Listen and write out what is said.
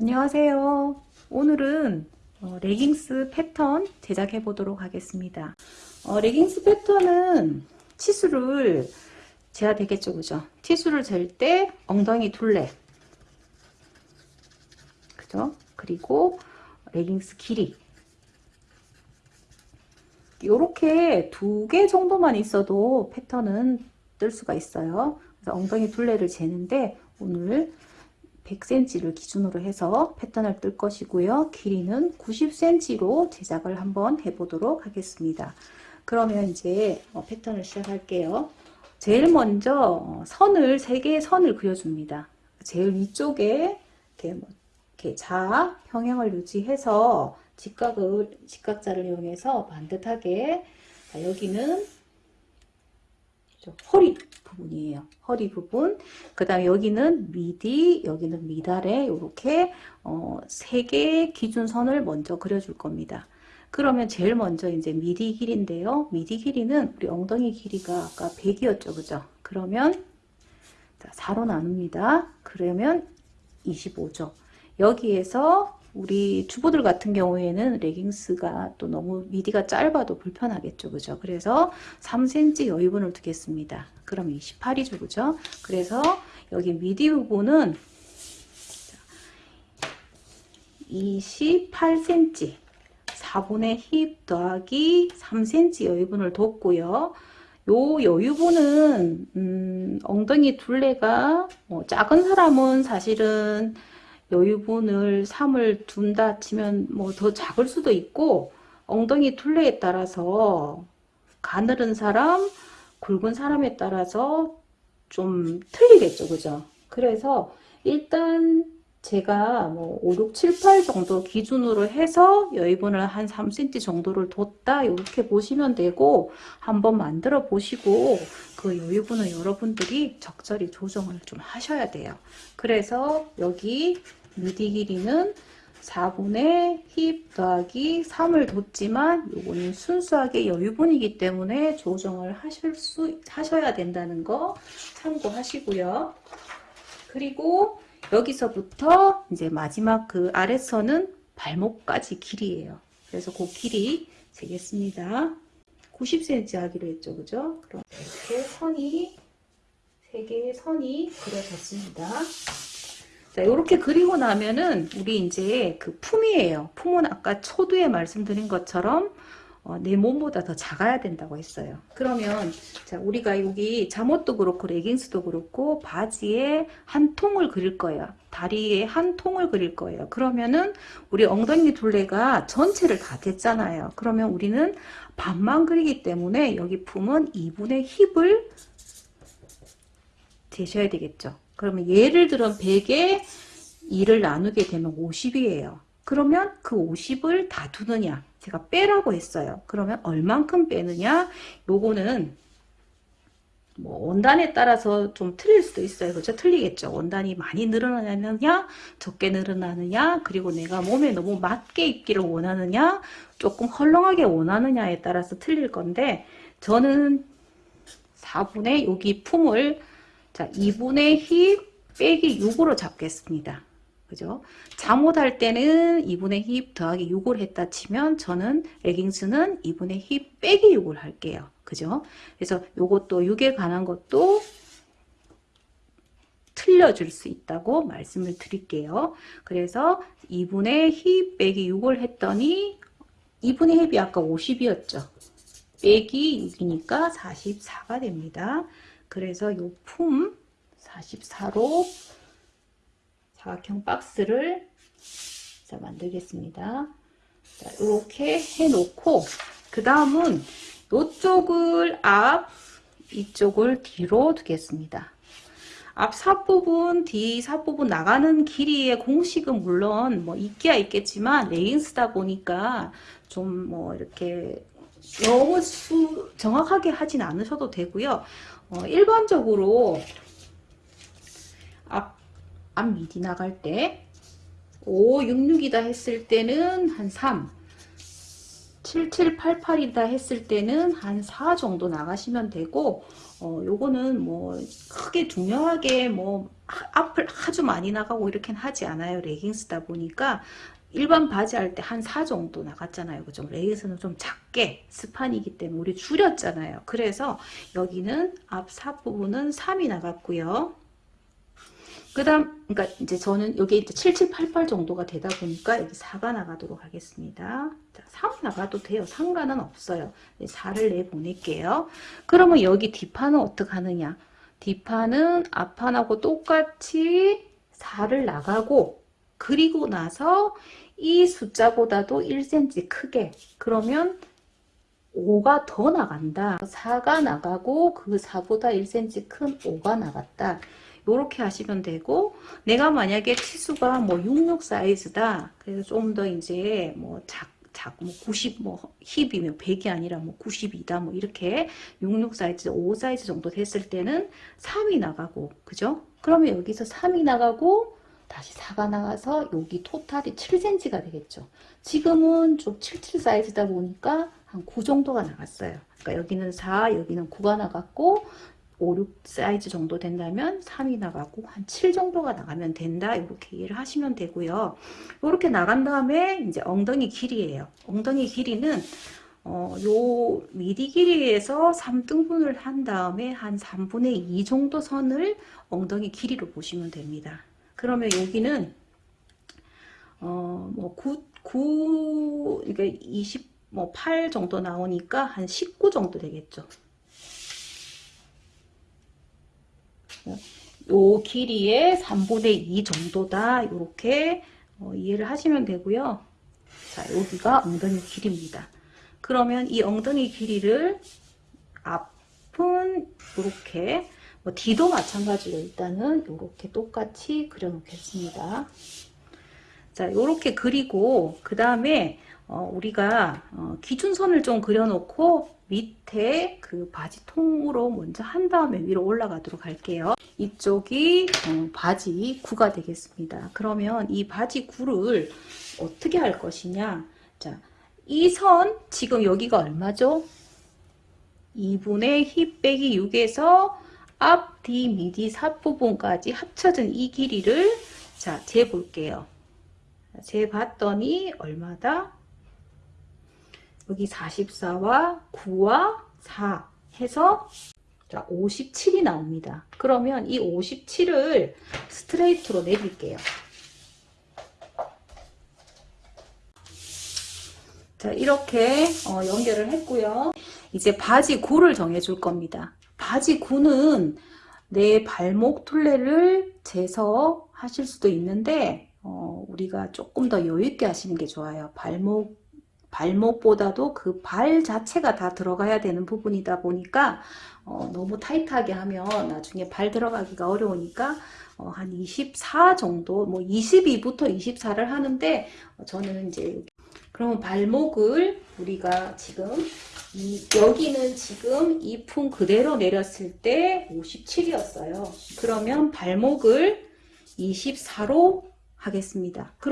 안녕하세요. 오늘은 어, 레깅스 패턴 제작해 보도록 하겠습니다. 어, 레깅스 패턴은 치수를 재야 되겠죠, 그죠? 치수를 잴 때 엉덩이 둘레, 그죠? 그리고 레깅스 길이 이렇게 두 개 정도만 있어도 패턴은 뜰 수가 있어요. 그래서 엉덩이 둘레를 재는데 오늘 100cm를 기준으로 해서 패턴을 뜰 것이고요. 길이는 90cm로 제작을 한번 해보도록 하겠습니다. 그러면 이제 어, 패턴을 시작할게요. 제일 먼저 어, 선을 3개의 선을 그려줍니다. 제일 위쪽에 이렇게, 뭐 이렇게 자 평행을 유지해서 직각을 직각자를 이용해서 반듯하게 여기는 허리 부분이에요. 허리 부분. 그 다음에 여기는 미디, 여기는 미달에 이렇게 어, 세 개의 기준선을 먼저 그려줄 겁니다. 그러면 제일 먼저 이제 미디 길인데요. 미디 길이는 우리 엉덩이 길이가 아까 100이었죠. 그죠? 그러면 자, 4로 나눕니다. 그러면 25죠. 여기에서 우리 주부들 같은 경우에는 레깅스가 또 너무 미디가 짧아도 불편하겠죠. 그죠? 그래서 3cm 여유분을 두겠습니다. 그럼 28이죠. 그죠? 그래서 여기 미디 부분은 28cm 4분의 힙 더하기 3cm 여유분을 뒀고요. 요 여유분은 음, 엉덩이 둘레가 뭐 작은 사람은 사실은 여유분을 3을 둔다 치면 뭐 더 작을 수도 있고 엉덩이 둘레에 따라서 가늘은 사람 굵은 사람에 따라서 좀 틀리겠죠 그죠? 그래서 일단 제가 뭐 5, 6, 7, 8 정도 기준으로 해서 여유분을 한 3cm 정도를 뒀다 이렇게 보시면 되고 한번 만들어 보시고 그 여유분을 여러분들이 적절히 조정을 좀 하셔야 돼요. 그래서 여기 미디 길이는 4분의 힙 더하기 3을 뒀지만 요거는 순수하게 여유분이기 때문에 조정을 하실 수 하셔야 된다는 거 참고하시고요. 그리고 여기서부터 이제 마지막 그 아래선은 발목까지 길이에요. 그래서 그 길이 재겠습니다. 90cm 하기로 했죠. 그죠? 그럼 이렇게 선이 세 개의 선이 그려졌습니다. 자, 이렇게 그리고 나면은 우리 이제 그 품이에요. 품은 아까 초두에 말씀드린 것처럼 어, 내 몸보다 더 작아야 된다고 했어요. 그러면 자 우리가 여기 잠옷도 그렇고 레깅스도 그렇고 바지에 한 통을 그릴 거예요. 다리에 한 통을 그릴 거예요. 그러면은 우리 엉덩이 둘레가 전체를 다 됐잖아요. 그러면 우리는 반만 그리기 때문에 여기 품은 2분의 힙을 재셔야 되겠죠. 그러면 예를 들어 100에 2를 나누게 되면 50이에요. 그러면 그 50을 다 두느냐? 제가 빼라고 했어요. 그러면 얼만큼 빼느냐? 요거는 뭐 원단에 따라서 좀 틀릴 수도 있어요. 그렇죠? 틀리겠죠. 원단이 많이 늘어나느냐, 적게 늘어나느냐, 그리고 내가 몸에 너무 맞게 입기를 원하느냐, 조금 헐렁하게 원하느냐에 따라서 틀릴 건데 저는 4분의 여기 품을 자, 2분의 힙 빼기 6으로 잡겠습니다. 그죠? 잠옷할 때는 2분의 힙 더하기 6을 했다 치면 저는 레깅스는 2분의 힙 빼기 6을 할게요. 그죠? 그래서 요것도 6에 관한 것도 틀려줄 수 있다고 말씀을 드릴게요. 그래서 2분의 힙 빼기 6을 했더니 2분의 힙이 아까 50이었죠. 빼기 6이니까 44가 됩니다. 그래서 요 품 44로 사각형 박스를 자, 만들겠습니다. 자, 이렇게 해놓고 그 다음은 이쪽을 앞, 이쪽을 뒤로 두겠습니다. 앞 삿부분, 뒤 삿부분 나가는 길이의 공식은 물론 뭐 있기야 있겠지만 레깅스다 보니까 좀 뭐 이렇게 너무 수, 정확하게 하진 않으셔도 되고요. 어, 일반적으로 앞, 앞 미디 나갈 때 5, 6, 6이다 했을 때는 한 3, 7788이다 했을 때는 한 4 정도 나가시면 되고 어 요거는 뭐 크게 중요하게 뭐 하- 앞을 아주 많이 나가고 이렇게는 하지 않아요. 레깅스다 보니까 일반 바지 할 때 한 4 정도 나갔잖아요 그죠 레깅스는 좀 작게 스판이기 때문에 우리 줄였잖아요 그래서 여기는 앞삽 부분은 3이 나갔고요 그 다음, 그러니까 이제 저는 여기 이제 7788 정도가 되다 보니까 여기 4가 나가도록 하겠습니다. 자, 3 나가도 돼요. 상관은 없어요. 4를 내보낼게요. 그러면 여기 뒷판은 어떻게 하느냐? 뒷판은 앞판하고 똑같이 4를 나가고, 그리고 나서 이 숫자보다도 1cm 크게, 그러면 5가 더 나간다. 4가 나가고 그 4보다 1cm 큰 5가 나갔다. 이렇게 하시면 되고 내가 만약에 치수가 뭐 66 사이즈다. 그래서 좀 더 이제 뭐 작, 작, 뭐 90, 뭐 힙이면 100이 아니라 뭐 90이다. 뭐 이렇게 66 사이즈, 5 사이즈 정도 됐을 때는 3이 나가고, 그죠? 그러면 여기서 3이 나가고 다시 4가 나가서 여기 total이 7cm가 되겠죠. 지금은 좀 77 사이즈다 보니까 한 9 정도가 나갔어요. 그러니까 여기는 4, 여기는 9가 나갔고 5, 6 사이즈 정도 된다면 3이 나가고 한 7 정도가 나가면 된다. 이렇게 이해를 하시면 되고요. 이렇게 나간 다음에 이제 엉덩이 길이에요. 엉덩이 길이는 어, 요 미디 길이에서 3등분을 한 다음에 한 3분의 2 정도 선을 엉덩이 길이로 보시면 됩니다. 그러면 여기는 어뭐 9, 9 그러니까 20, 뭐8 정도 나오니까 한 19 정도 되겠죠. 요 길이의 3분의 2 정도다. 이렇게 어, 이해를 하시면 되고요. 자, 여기가 엉덩이 길이입니다. 그러면 이 엉덩이 길이를 앞은 이렇게 뭐 뒤도 마찬가지로 일단은 이렇게 똑같이 그려 놓겠습니다. 자, 이렇게 그리고 그 다음에 어, 우리가 어, 기준선을 좀 그려놓고 밑에 그 바지 통으로 먼저 한 다음에 위로 올라가도록 할게요. 이쪽이 어, 바지 구가 되겠습니다. 그러면 이 바지 구를 어떻게 할 것이냐? 자, 이 선 지금 여기가 얼마죠? 2분의 힙 빼기 6에서 앞, 뒤, 미디, 삽 부분까지 합쳐진 이 길이를 자, 재볼게요. 재봤더니 얼마다? 여기 44와 9와 4 해서 자, 57이 나옵니다. 그러면 이 57을 스트레이트로 내릴게요. 자, 이렇게 어, 연결을 했고요. 이제 바지 구를 정해줄 겁니다. 바지 구는 내 발목 둘레를 재서 하실 수도 있는데 어, 우리가 조금 더 여유있게 하시는 게 좋아요. 발목 발목보다도 그 발 자체가 다 들어가야 되는 부분이다 보니까 어, 너무 타이트하게 하면 나중에 발 들어가기가 어려우니까 어, 한 24 정도 뭐 22부터 24를 하는데 어, 저는 이제 그러면 발목을 우리가 지금 이, 여기는 지금 이 품 그대로 내렸을 때 57이었어요. 그러면 발목을 24로 하겠습니다. 그럼